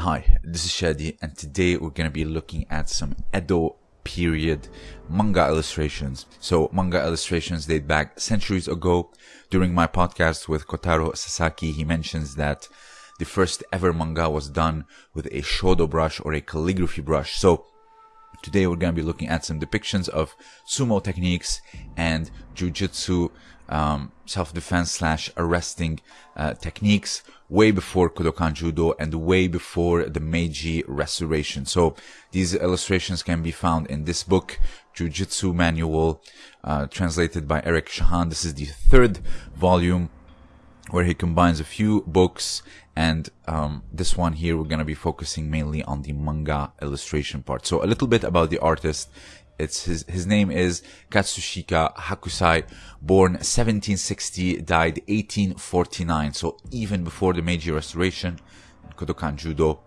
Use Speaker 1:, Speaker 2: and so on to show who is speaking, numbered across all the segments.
Speaker 1: Hi, this is Shadi, and today we're going to be looking at some Edo period manga illustrations. So, manga illustrations date back centuries ago. During my podcast with Kotaro Sasaki, he mentions that the first ever manga was done with a shodo brush or a calligraphy brush. So, today we're going to be looking at some depictions of sumo techniques and jujutsu um, self-defense slash arresting uh, techniques way before Kodokan Judo and way before the Meiji Restoration. So these illustrations can be found in this book, Jujutsu Manual, uh, translated by Eric Shahan. This is the third volume where he combines a few books and um, this one here we're going to be focusing mainly on the manga illustration part so a little bit about the artist it's his his name is Katsushika Hokusai, born 1760, died 1849. So even before the Meiji Restoration, Kodokan Judo,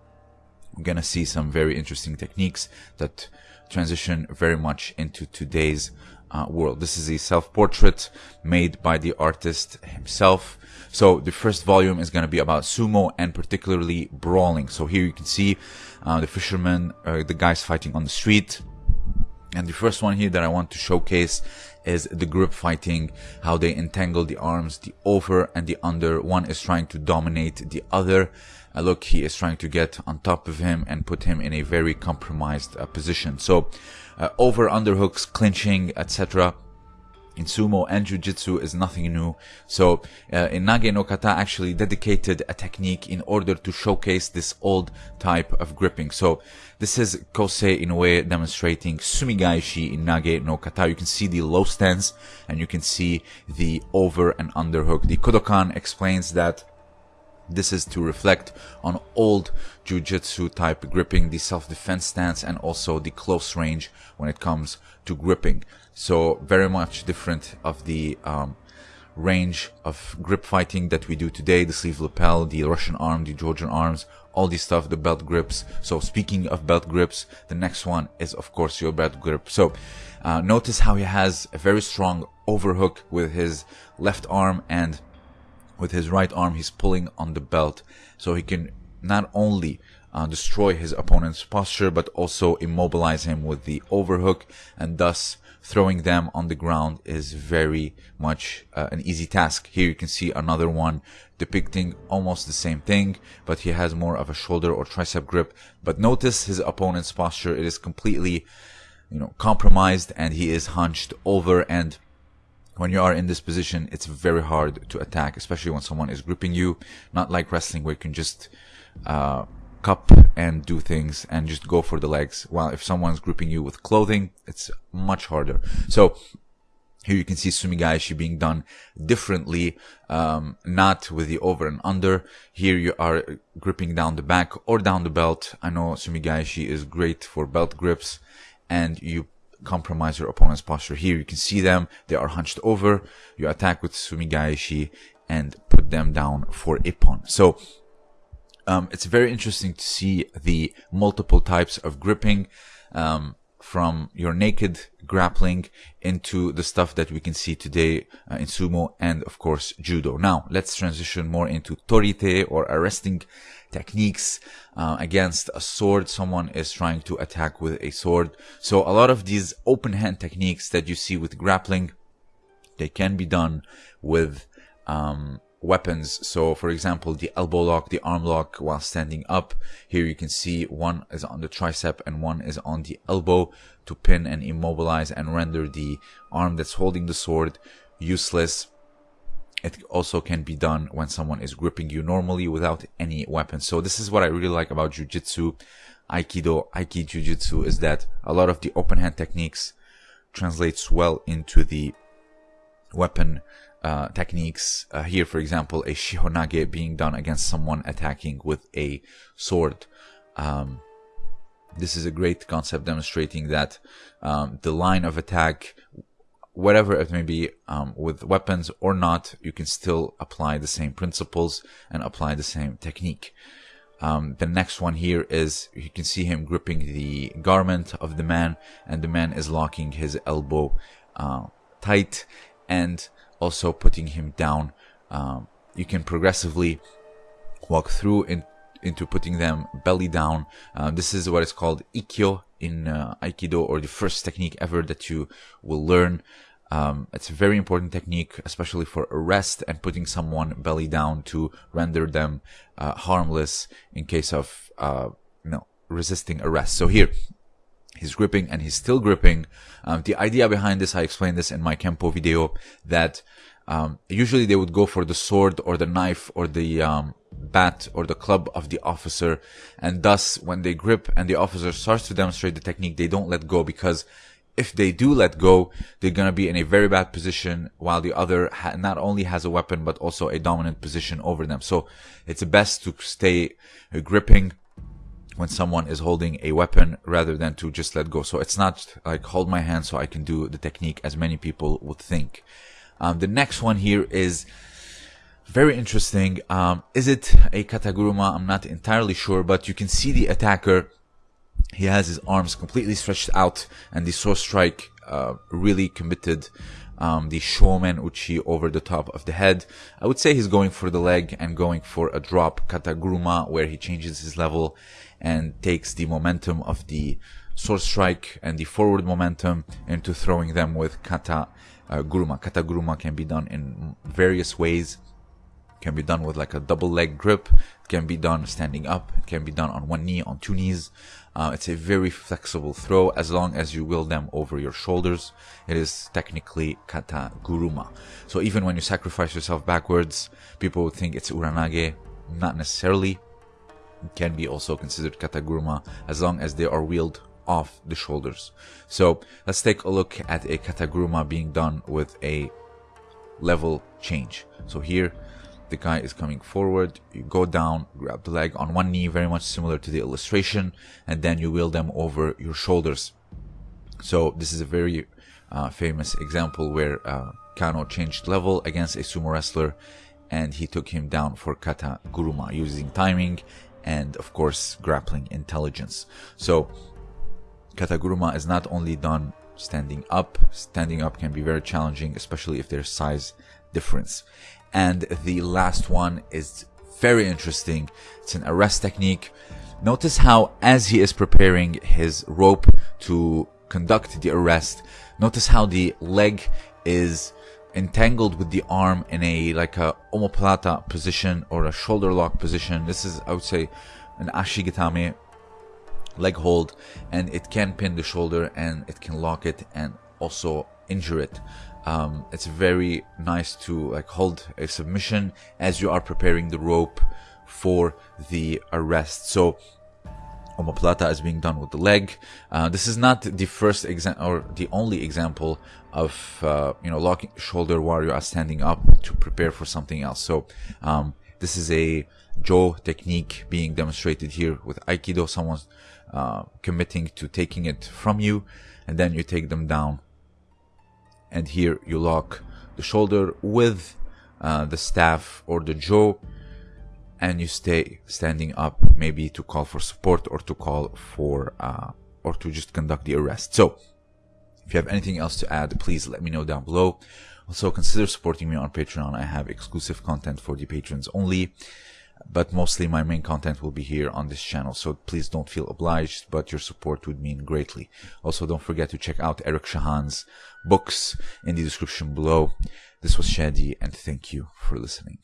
Speaker 1: we're gonna see some very interesting techniques that transition very much into today's uh, world. This is a self-portrait made by the artist himself. So the first volume is going to be about sumo and particularly brawling. So here you can see uh, the fishermen, uh, the guys fighting on the street and the first one here that I want to showcase is the grip fighting, how they entangle the arms, the over and the under. One is trying to dominate the other. Uh, look, he is trying to get on top of him and put him in a very compromised uh, position. So, uh, over underhooks, clinching, etc in sumo and jujitsu is nothing new. So uh, in Nage no Kata actually dedicated a technique in order to showcase this old type of gripping. So this is Kosei in a way demonstrating Sumigaeshi in Nage no Kata. You can see the low stance and you can see the over and under hook. The Kodokan explains that this is to reflect on old jujitsu type gripping, the self-defense stance, and also the close range when it comes to gripping. So very much different of the um, range of grip fighting that we do today. The sleeve lapel, the Russian arm, the Georgian arms, all this stuff, the belt grips. So speaking of belt grips, the next one is of course your belt grip. So uh, notice how he has a very strong overhook with his left arm and with his right arm he's pulling on the belt so he can not only uh, destroy his opponent's posture but also immobilize him with the overhook and thus throwing them on the ground is very much uh, an easy task. Here you can see another one depicting almost the same thing, but he has more of a shoulder or tricep grip. But notice his opponent's posture. It is completely, you know, compromised and he is hunched over and when you are in this position, it's very hard to attack, especially when someone is gripping you. Not like wrestling where you can just, uh, cup and do things and just go for the legs. While if someone's gripping you with clothing, it's much harder. So here you can see Sumigaeshi being done differently, um, not with the over and under. Here you are gripping down the back or down the belt. I know Sumigaeshi is great for belt grips and you compromise your opponent's posture. Here you can see them. They are hunched over. You attack with Sumigaeshi and put them down for Ippon. So um, it's very interesting to see the multiple types of gripping um, from your naked grappling into the stuff that we can see today uh, in sumo and of course judo. Now let's transition more into torite or arresting techniques uh, against a sword. Someone is trying to attack with a sword. So a lot of these open hand techniques that you see with grappling, they can be done with um, weapons. So for example, the elbow lock, the arm lock while standing up. Here you can see one is on the tricep and one is on the elbow to pin and immobilize and render the arm that's holding the sword useless. It also can be done when someone is gripping you normally without any weapon. So this is what I really like about jujitsu, aikido, aiki jujitsu is that a lot of the open hand techniques translates well into the weapon uh, techniques. Uh, here, for example, a shihonage being done against someone attacking with a sword. Um, this is a great concept demonstrating that um, the line of attack, whatever it may be, um, with weapons or not, you can still apply the same principles and apply the same technique. Um, the next one here is you can see him gripping the garment of the man, and the man is locking his elbow uh, tight and also putting him down. Um, you can progressively walk through in into putting them belly down. Uh, this is what is called Ikkyo in uh, Aikido or the first technique ever that you will learn. Um, it's a very important technique, especially for arrest and putting someone belly down to render them uh, harmless in case of uh, you know resisting arrest. So here, he's gripping and he's still gripping. Um, the idea behind this, I explained this in my Kempo video, that um, usually they would go for the sword or the knife or the um, bat or the club of the officer, and thus when they grip and the officer starts to demonstrate the technique, they don't let go because if they do let go, they're going to be in a very bad position while the other not only has a weapon, but also a dominant position over them. So it's best to stay uh, gripping when someone is holding a weapon rather than to just let go. So it's not like hold my hand so I can do the technique as many people would think. Um, the next one here is very interesting. Um, is it a kataguruma? I'm not entirely sure, but you can see the attacker he has his arms completely stretched out and the sword strike uh, really committed um, the shomen uchi over the top of the head. I would say he's going for the leg and going for a drop kataguruma where he changes his level and takes the momentum of the sword strike and the forward momentum into throwing them with kata uh, guruma. Kataguruma can be done in various ways can be done with like a double leg grip. Can be done standing up. Can be done on one knee, on two knees. Uh, it's a very flexible throw as long as you will them over your shoulders. It is technically kata guruma. So even when you sacrifice yourself backwards, people would think it's uranage. Not necessarily. Can be also considered kata guruma as long as they are wheeled off the shoulders. So let's take a look at a kataguruma being done with a level change. So here the guy is coming forward, you go down, grab the leg on one knee, very much similar to the illustration, and then you wheel them over your shoulders. So this is a very uh, famous example where uh, Kano changed level against a sumo wrestler and he took him down for kata guruma using timing and of course grappling intelligence. So kata guruma is not only done standing up, standing up can be very challenging, especially if there's size difference. And the last one is very interesting. It's an arrest technique. Notice how as he is preparing his rope to conduct the arrest, notice how the leg is entangled with the arm in a like a omoplata position or a shoulder lock position. This is I would say an ashigatame leg hold and it can pin the shoulder and it can lock it and also injure it um, it's very nice to like hold a submission as you are preparing the rope for the arrest. So omoplata is being done with the leg. Uh, this is not the first example or the only example of uh, you know locking shoulder you are standing up to prepare for something else. So um, this is a jo technique being demonstrated here with aikido. Someone's uh, committing to taking it from you, and then you take them down and here you lock the shoulder with uh, the staff or the jo and you stay standing up maybe to call for support or to call for uh, or to just conduct the arrest. So if you have anything else to add please let me know down below. Also consider supporting me on patreon. I have exclusive content for the patrons only but mostly my main content will be here on this channel. So please don't feel obliged but your support would mean greatly. Also don't forget to check out eric shahan's books in the description below. This was shadi and thank you for listening